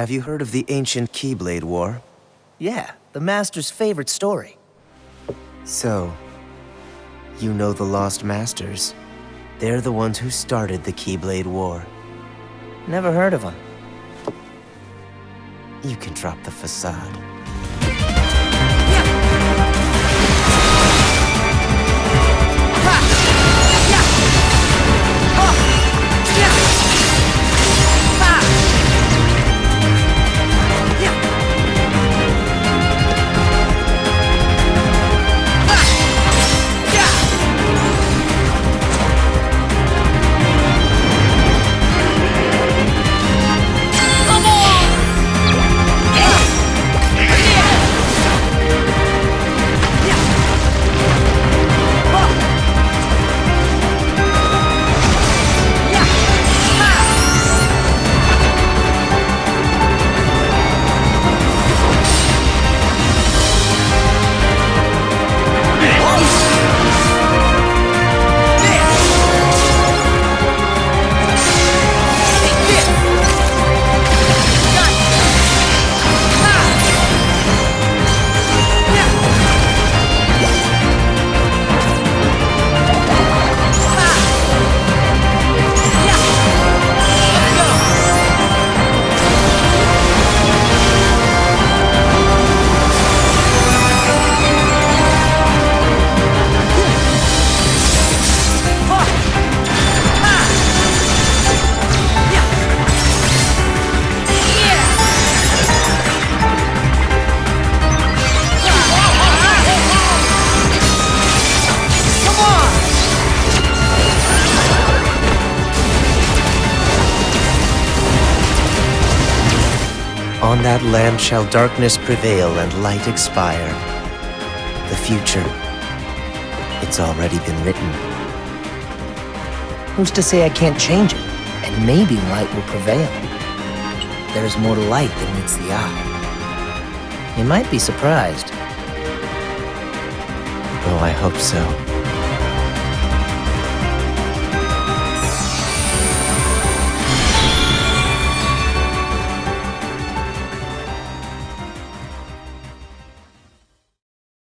Have you heard of the ancient Keyblade War? Yeah, the Master's favorite story. So, you know the Lost Masters. They're the ones who started the Keyblade War. Never heard of them. You can drop the facade. On that land shall darkness prevail and light expire. The future, it's already been written. Who's to say I can't change it? And maybe light will prevail. There is more to light than meets the eye. You might be surprised. Oh, I hope so.